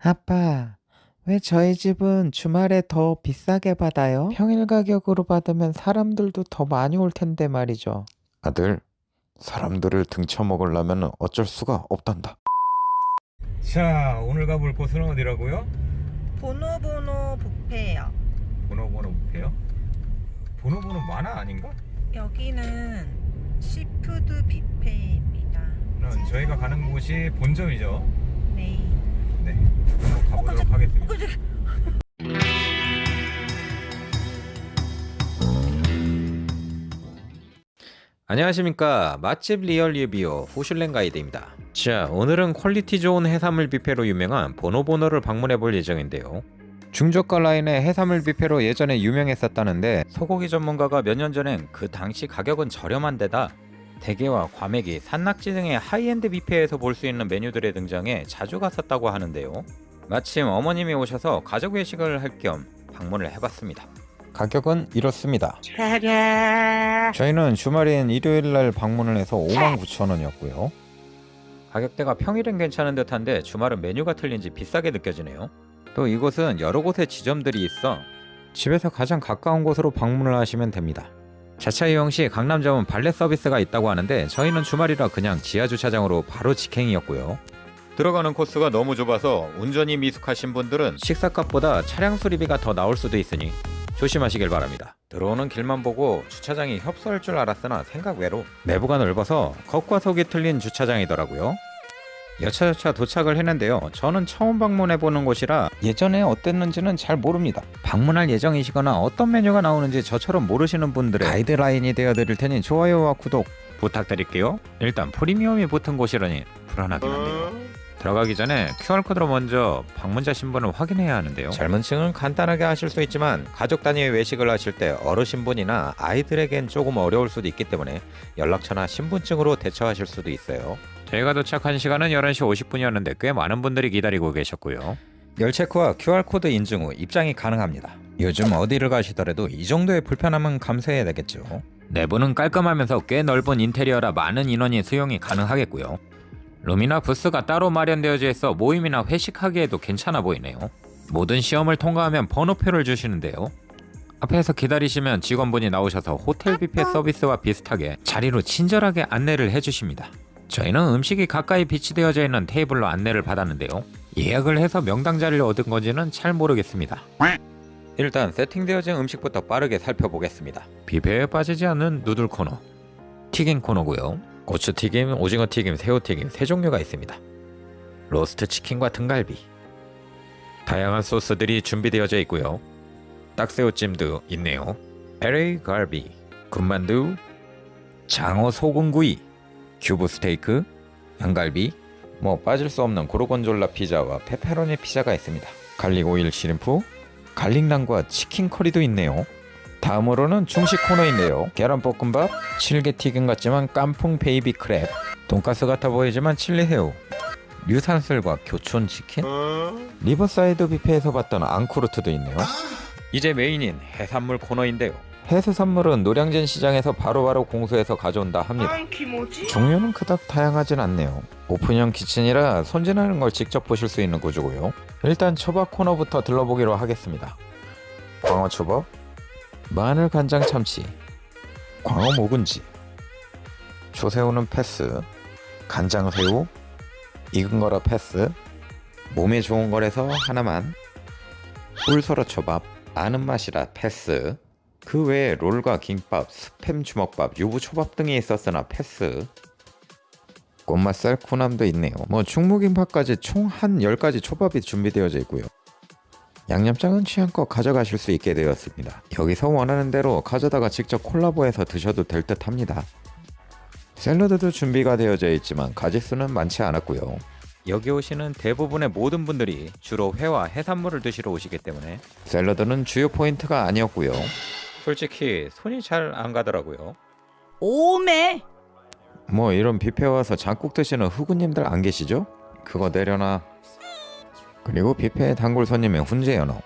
아빠, 왜 저희 집은 주말에 더 비싸게 받아요? 평일 가격으로 받으면 사람들도 더 많이 올 텐데 말이죠. 아들, 사람들을 등쳐먹으려면 어쩔 수가 없단다. 자 오늘 가볼 곳은 어디라고요? 보노보노 뷔페예요. 보노보노 뷔페요? 보노보노 만화 아닌가? 여기는 seafood 뷔페입니다. 그럼 저희가 가는 곳이 본점이죠 네. 네. 한번 가보도록 하겠습니다. 안녕하십니까. 맛집 real 리뷰 후슐랭 가이드입니다. 자 오늘은 quality 좋은 해산물 뷔페로 유명한 보노보노를 방문해 볼 예정인데요. 중저가 라인의 해산물 뷔페로 예전에 유명했었다는데 소고기 전문가가 몇 년 전엔 그 당시 가격은 저렴한 데다 대게와 과메기, 산낙지 등의 하이엔드 뷔페에서 볼 수 있는 메뉴들의 등장에 자주 갔었다고 하는데요 마침 어머님이 오셔서 가족 외식을 할 겸 방문을 해봤습니다 가격은 이렇습니다 저희는 주말인 일요일날 방문을 해서 59,000원이었고요. 가격대가 평일은 괜찮은 듯한데 주말은 메뉴가 틀린지 비싸게 느껴지네요. 또 이곳은 여러 곳에 지점들이 있어 집에서 가장 가까운 곳으로 방문을 하시면 됩니다. 자차 이용 시 강남점은 발렛 서비스가 있다고 하는데 저희는 주말이라 그냥 지하 주차장으로 바로 직행이었고요. 들어가는 코스가 너무 좁아서 운전이 미숙하신 분들은 식사값보다 차량 수리비가 더 나올 수도 있으니 조심하시길 바랍니다. 들어오는 길만 보고 주차장이 협소할 줄 알았으나 생각 외로 내부가 넓어서 겉과 속이 틀린 주차장이더라고요. 여차저차 도착을 했는데요. 저는 처음 방문해보는 곳이라 예전에 어땠는지는 잘 모릅니다. 방문할 예정이시거나 어떤 메뉴가 나오는지 저처럼 모르시는 분들의 가이드라인이 되어드릴 테니 좋아요와 구독 부탁드릴게요. 일단 프리미엄이 붙은 곳이라니 불안하긴 한데요. 들어가기 전에 QR코드로 먼저 방문자 신분을 확인해야 하는데요. 젊은 층은 간단하게 하실 수 있지만 가족 단위의 외식을 하실 때 어르신분이나 아이들에겐 조금 어려울 수도 있기 때문에 연락처나 신분증으로 대처하실 수도 있어요. 저희가 도착한 시간은 11시 50분이었는데 꽤 많은 분들이 기다리고 계셨고요. 열 체크와 QR코드 인증 후 입장이 가능합니다. 요즘 어디를 가시더라도 이 정도의 불편함은 감수해야 되겠죠. 내부는 깔끔하면서 꽤 넓은 인테리어라 많은 인원이 수용이 가능하겠고요. 룸이나 부스가 따로 마련되어져 있어 모임이나 회식하기에도 괜찮아 보이네요. 모든 시험을 통과하면 번호표를 주시는데요. 앞에서 기다리시면 직원분이 나오셔서 호텔 뷔페 서비스와 비슷하게 자리로 친절하게 안내를 해주십니다. 저희는 음식이 가까이 비치되어져 있는 테이블로 안내를 받았는데요. 예약을 해서 명당 자리를 얻은 건지는 잘 모르겠습니다. 일단 세팅되어진 음식부터 빠르게 살펴보겠습니다. 뷔페에 빠지지 않는 noodle 코너, 튀김 코너고요. 고추튀김, 오징어튀김, 새우튀김 세 종류가 있습니다. roast 치킨과 등갈비 다양한 소스들이 준비되어져 있고요. 딱새우찜도 있네요. LA 갈비, 군만두, 장어 소금구이, 큐브 스테이크, 양갈비, 뭐 빠질 수 없는 고르곤졸라 피자와 페페로니 피자가 있습니다. garlic oil shrimp, garlic난과 치킨 curry도 있네요. 다음으로는 중식 코너인데요. 계란볶음밥, 칠개 튀김 같지만 깐풍 baby crab, 돈가스 같아 보이지만 칠리 새우, 류산슬과 교촌 치킨, 리버사이드 뷔페에서 봤던 en croûte도 있네요. 이제 메인인 해산물 코너인데요. 해수산물은 노량진 시장에서 바로 바로 공수해서 가져온다 합니다. 종류는 그닥 다양하진 않네요. 오픈형 키친이라 손질하는 걸 직접 보실 수 있는 구조고요. 일단 초밥 코너부터 들러보기로 하겠습니다. 광어 초밥, 마늘 간장 참치, 광어 묵은지, 조새우는 패스, 간장 새우, 익은 거라 패스, 몸에 좋은 거라서 하나만, 꿀소라 초밥, 아는 맛이라 패스, 그 외에 롤과 김밥, 스팸 주먹밥, 유부 초밥 등이 있었으나 패스. 꽃맛살 쿠남도 있네요. 뭐 충무김밥까지 총 한 10가지 초밥이 준비되어져 있고요. 양념장은 취향껏 가져가실 수 있게 되었습니다. 여기서 원하는 대로 가져다가 직접 콜라보해서 드셔도 될 듯 합니다. 샐러드도 준비가 되어져 있지만 가지수는 많지 않았고요. 여기 오시는 대부분의 모든 분들이 주로 회와 해산물을 드시러 오시기 때문에 샐러드는 주요 포인트가 아니었고요. 솔직히 손이 잘 안 가더라고요. 오메. 뭐 이런 뷔페 와서 장국 드시는 후구님들 안 계시죠? 그거 내려놔. 그리고 뷔페 단골 손님의 훈제 연어.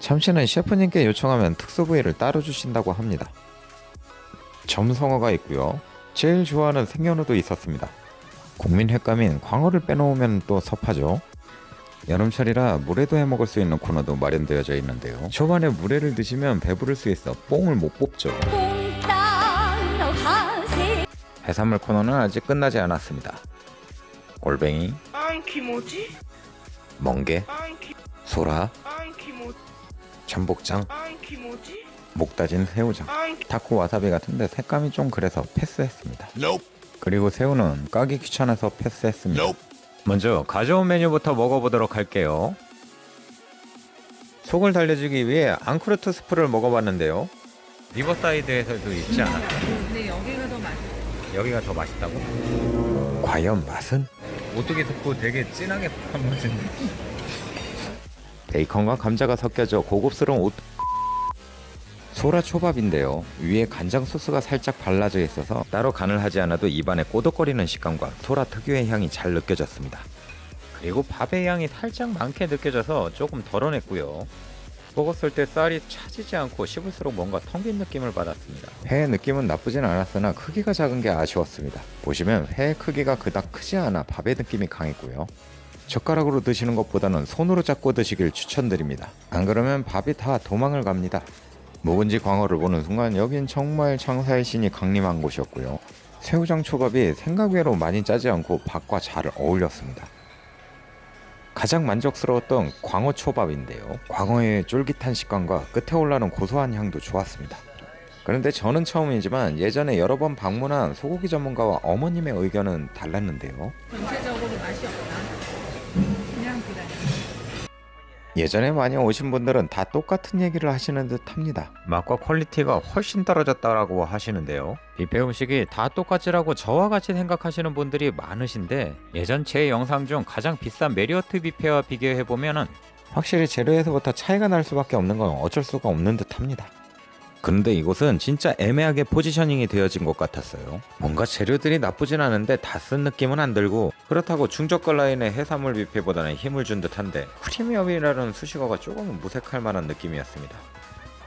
참치는 셰프님께 요청하면 특수 부위를 따로 주신다고 합니다. 점성어가 있고요. 제일 좋아하는 생연어도 있었습니다. 국민 횟감인 광어를 빼놓으면 또 섭하죠. 여름철이라 물회도 해 먹을 수 있는 코너도 마련되어져 있는데요. 초반에 물회를 드시면 배부를 수 있어 뽕을 못 뽑죠. 해산물 코너는 아직 끝나지 않았습니다. 골뱅이? 멍게, 소라, 전복장, 안 키모지? 목 다진 새우장, 안 타코 와사비 같은데 색감이 좀 그래서 패스했습니다. 그리고 새우는 까기 귀찮아서 패스했습니다. 먼저 가져온 메뉴부터 먹어보도록 할게요. 속을 달래주기 위해 앙크루트 스프를 먹어봤는데요. 리버사이드에서도 있지 않았나? 근데 여기가 더 맛있어. 여기가 더 맛있다고? 과연 맛은? 오뚜기 스프 되게 진하게 한무진 베이컨과 감자가 섞여져 고급스러운 오... 소라 초밥인데요. 위에 간장 소스가 살짝 발라져 있어서 따로 간을 하지 않아도 입안에 꼬독거리는 식감과 소라 특유의 향이 잘 느껴졌습니다. 그리고 밥의 향이 살짝 많게 느껴져서 조금 덜어냈고요. 먹었을 때 쌀이 차지지 않고 씹을수록 뭔가 텅 빈 느낌을 받았습니다. 회의 느낌은 나쁘진 않았으나 크기가 작은 게 아쉬웠습니다. 보시면 회의 크기가 그닥 크지 않아 밥의 느낌이 강했고요. 젓가락으로 드시는 것보다는 손으로 잡고 드시길 추천드립니다. 안 그러면 밥이 다 도망을 갑니다. 묵은지 광어를 보는 순간 여긴 정말 장사의 신이 강림한 곳이었고요. 새우장 초밥이 생각 외로 많이 짜지 않고 밥과 잘 어울렸습니다. 가장 만족스러웠던 광어 초밥인데요. 광어의 쫄깃한 식감과 끝에 올라오는 고소한 향도 좋았습니다. 그런데 저는 처음이지만 예전에 여러 번 방문한 소고기 전문가와 어머님의 의견은 달랐는데요. 전체적으로 예전에 많이 오신 분들은 다 똑같은 얘기를 하시는 듯 합니다. 맛과 퀄리티가 훨씬 떨어졌다라고 하시는데요. 뷔페 음식이 다 똑같지라고 저와 같이 생각하시는 분들이 많으신데 예전 제 영상 중 가장 비싼 메리어트 뷔페와 비교해보면 은 확실히 재료에서부터 차이가 날 수밖에 없는 건 어쩔 수가 없는 듯 합니다. 그런데 이곳은 진짜 애매하게 포지셔닝이 되어진 것 같았어요. 뭔가 재료들이 나쁘진 않은데 다 쓴 느낌은 안 들고 그렇다고 중저가 라인의 해산물 뷔페보다는 힘을 준 듯한데 프리미엄이라는 수식어가 조금 무색할 만한 느낌이었습니다.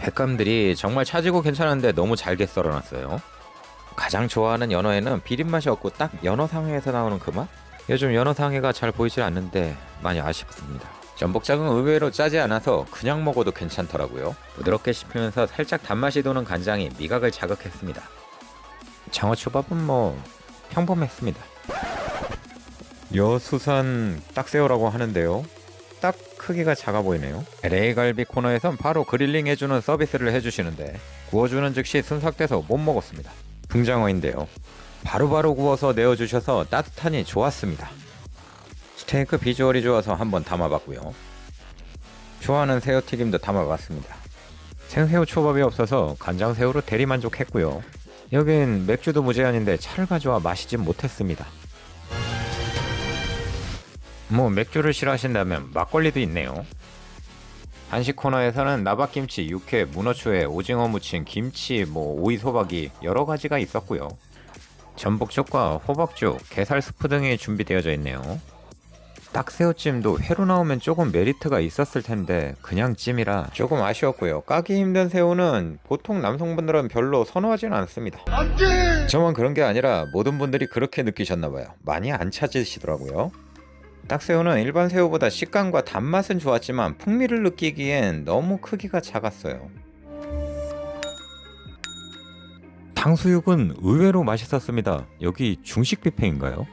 횟감들이 정말 차지고 괜찮은데 너무 잘게 썰어놨어요. 가장 좋아하는 연어에는 비린 맛이 없고 딱 연어 상회에서 나오는 그 맛? 요즘 연어 상회가 잘 보이질 않는데 많이 아쉽습니다. 전복장은 의외로 짜지 않아서 그냥 먹어도 괜찮더라고요. 부드럽게 씹히면서 살짝 단맛이 도는 간장이 미각을 자극했습니다. 장어초밥은 뭐 평범했습니다. 여수산 딱새우라고 하는데요. 딱 크기가 작아 보이네요. LA 갈비 코너에선 바로 그릴링 해주는 서비스를 해주시는데 구워주는 즉시 순삭돼서 못 먹었습니다. 붕장어인데요. 바로바로 구워서 내어주셔서 따뜻하니 좋았습니다. 스테이크 비주얼이 좋아서 한번 담아봤고요. 좋아하는 새우튀김도 담아봤습니다. 생새우 초밥이 없어서 간장새우로 대리만족했고요. 여긴 맥주도 무제한인데 차를 가져와 마시진 못했습니다. 뭐 맥주를 싫어하신다면 막걸리도 있네요. 한식 코너에서는 나박김치, 육회, 문어초에 오징어 무침, 김치, 뭐 오이 소박이 여러 가지가 있었고요. 전복죽과 호박죽, 게살 스프 등이 준비되어져 있네요. 딱새우찜도 회로 나오면 조금 메리트가 있었을 텐데 그냥 찜이라 조금 아쉬웠고요. 까기 힘든 새우는 보통 남성분들은 별로 선호하지는 않습니다. 저만 그런 게 아니라 모든 분들이 그렇게 느끼셨나봐요. 많이 안 찾으시더라고요. 딱새우는 일반 새우보다 식감과 단맛은 좋았지만 풍미를 느끼기엔 너무 크기가 작았어요. 탕수육은 의외로 맛있었습니다. 여기 중식 뷔페인가요?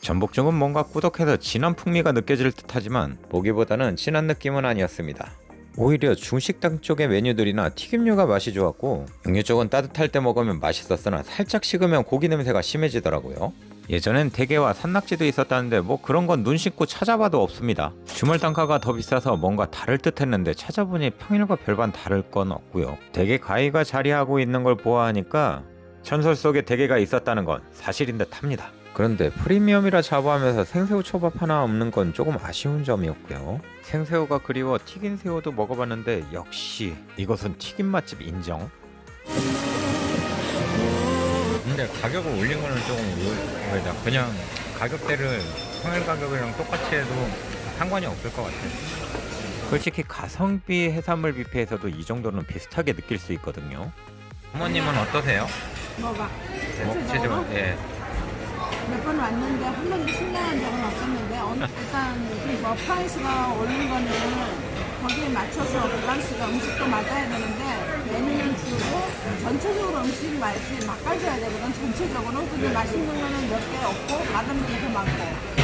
전복죽은 뭔가 꾸덕해서 진한 풍미가 느껴질 듯하지만 보기보다는 진한 느낌은 아니었습니다. 오히려 중식당 쪽의 메뉴들이나 튀김류가 맛이 좋았고 육류 쪽은 따뜻할 때 먹으면 맛있었으나 살짝 식으면 고기 냄새가 심해지더라고요. 예전엔 대게와 산낙지도 있었다는데 뭐 그런 건 눈 씻고 찾아봐도 없습니다. 주말 단가가 더 비싸서 뭔가 다를 듯 했는데 찾아보니 평일과 별반 다를 건 없고요. 대게 가위가 자리하고 있는 걸 보아하니까 전설 속에 대게가 있었다는 건 사실인 듯 합니다. 그런데 프리미엄이라 자부하면서 생새우 초밥 하나 없는 건 조금 아쉬운 점이었고요. 생새우가 그리워 튀긴 새우도 먹어봤는데 역시 이것은 튀김 맛집 인정. 근데 가격을 올린 거는 조금 의외다. 그냥 가격대를 평일 가격이랑 똑같이 해도 상관이 없을 것 같아요. 솔직히 가성비 해산물 뷔페에서도 이 정도는 비슷하게 느낄 수 있거든요. 어머님은 어떠세요? 먹어봐. 먹지 좀 예. 몇 번 왔는데 한 번도 실망한 적은 없었는데 어느- 일단 뭐 price가 오른 거는 거기에 맞춰서 밸런스가 음식도 맞아야 되는데 메뉴는 줄고 전체적으로 음식 맛이 맛깔져야 되거든 전체적으로. 근데 맛있는 거는 몇 개 없고 맛없는 게 더 많고.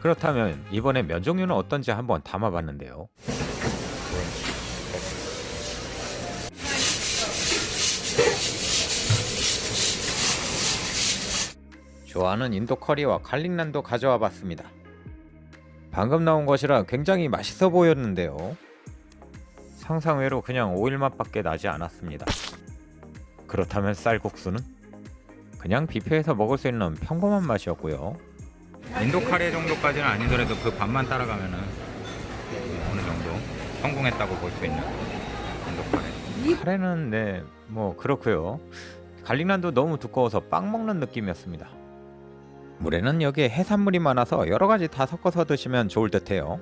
그렇다면 이번에 면 종류는 어떤지 한번 담아봤는데요. 좋아하는 인도 커리와 갈릭난도 가져와 봤습니다. 방금 나온 것이라 굉장히 맛있어 보였는데요. 상상외로 그냥 오일 맛밖에 나지 않았습니다. 그렇다면 쌀국수는? 그냥 뷔페에서 먹을 수 있는 평범한 맛이었고요. 인도 카레 정도까지는 아니더라도 그 밥만 따라가면은 어느 정도 성공했다고 볼 수 있는 인도 카레. 카레는 네 뭐 그렇고요. 갈릭난도 너무 두꺼워서 빵 먹는 느낌이었습니다. 물에는 여기에 해산물이 많아서 여러 가지 다 섞어서 드시면 좋을 듯해요.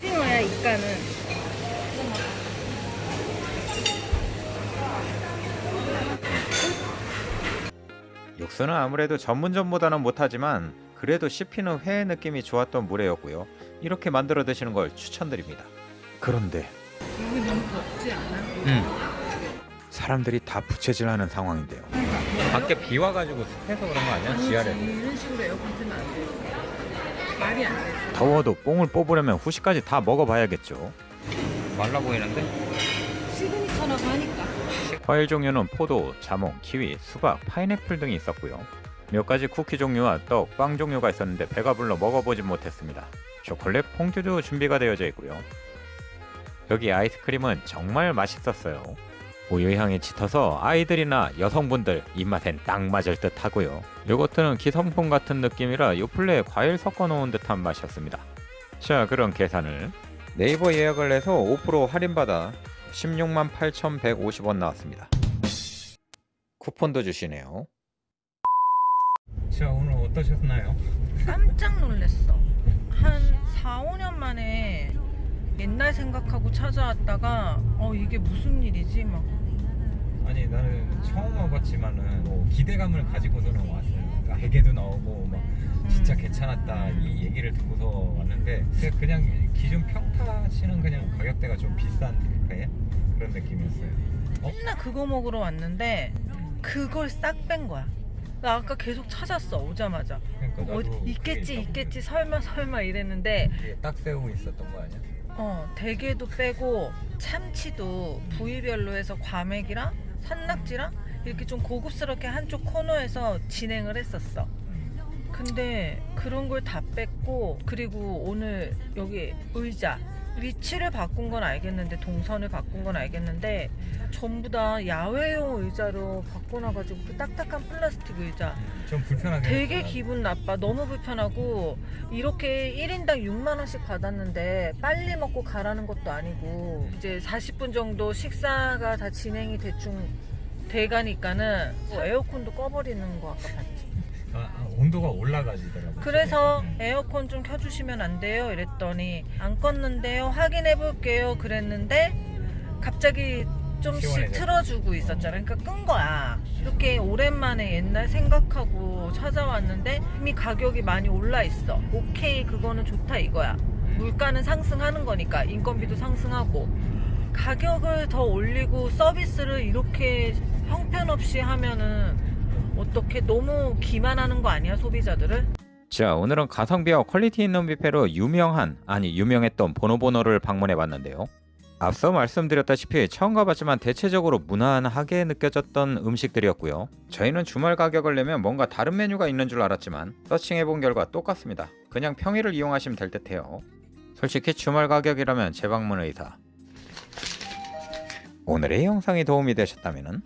찡어야 이까는 육수는 아무래도 전문점보다는 못하지만 그래도 씹히는 회 느낌이 좋았던 물회였고요. 이렇게 만들어 드시는 걸 추천드립니다. 그런데 여기 너무 덥지 않아? 음. 사람들이 다 부채질하는 상황인데요. 밖에 비 와가지고 습해서 그런 거 아니야? 지하래. 이런 식으로 에어컨 틀면 안 돼. 말이 안 돼. 더워도 뽕을 뽑으려면 후식까지 다 먹어봐야겠죠. 말라 보이는데? signature라고 하니까. 과일 종류는 포도, 자몽, 키위, 수박, 파인애플 등이 있었고요. 몇 가지 쿠키 종류와 떡, 빵 종류가 있었는데 배가 불러 먹어보진 못했습니다. 초콜릿, 퐁듀도 준비가 되어져 있고요. 여기 아이스크림은 정말 맛있었어요. 우유 향이 짙어서 아이들이나 여성분들 입맛엔 딱 맞을 듯 하고요. 요거트는 기성품 같은 느낌이라 요플레에 과일 섞어 놓은 듯한 맛이었습니다. 자, 그럼 계산을 네이버 예약을 해서 5% 할인받아 16만 8,150원 나왔습니다. 쿠폰도 주시네요. 자 오늘 어떠셨나요? 깜짝 놀랐어. 한 4, 5년 만에 옛날 생각하고 찾아왔다가 어 이게 무슨 일이지 막 아니 나는 처음 와봤지만은 뭐 기대감을 가지고서는 왔어요. 그러니까 회계도 나오고 막 진짜 괜찮았다 이 얘기를 듣고서 왔는데 그냥- 그냥 기존 평타 치는 그냥 가격대가 좀 비싼 뷔페 그런 느낌이었어요. 어? 맨날 그거 먹으러 왔는데 그걸 싹 뺀 거야. 나 아까 계속 찾았어 오자마자 그러니까 그게 있겠지 있겠지 설마 설마 이랬는데 뒤에 딱 세우고 있었던 거 아니야? 어 대게도 빼고 참치도 부위별로 해서 과메기랑 산낙지랑 이렇게 좀 고급스럽게 한쪽 코너에서 진행을 했었어. 근데 그런 걸 다 뺐고 그리고 오늘 여기 의자 위치를 바꾼 건 알겠는데 동선을 바꾼 건 알겠는데 전부 다 야외용 의자로 바꿔놔가지고 그 딱딱한 플라스틱 의자. 좀 불편하게 되게 했구나. 기분 나빠. 너무 불편하고 이렇게 1인당 6만원씩 받았는데 빨리 먹고 가라는 것도 아니고 이제 40분 정도 식사가 다 진행이 대충 돼가니까는 뭐 에어컨도 꺼버리는 거 아까 봤지 온도가 올라가지더라고. 그래서 에어컨 좀 켜주시면 안 돼요? 이랬더니 안 껐는데요? 확인해 볼게요. 그랬는데 갑자기 좀씩 시원해져. 틀어주고 있었잖아 그러니까 끈 거야. 이렇게 오랜만에 옛날 생각하고 찾아왔는데 이미 가격이 많이 올라 있어. 오케이 그거는 좋다 이거야. 물가는 상승하는 거니까 인건비도 상승하고. 가격을 더 올리고 서비스를 이렇게 형편없이 하면은 어떻게 너무 기만하는 거 아니야 소비자들을? 자, 오늘은 가성비와 퀄리티 있는 뷔페로 유명한, 아니 유명했던 보노보노를 방문해 봤는데요. 앞서 말씀드렸다시피 처음 가봤지만 대체적으로 무난하게 느껴졌던 음식들이었고요. 저희는 주말 가격을 내면 뭔가 다른 메뉴가 있는 줄 알았지만 서칭해 본 결과 똑같습니다. 그냥 평일을 이용하시면 될 듯해요. 솔직히 주말 가격이라면 재방문 의사. 오늘의 영상이 도움이 되셨다면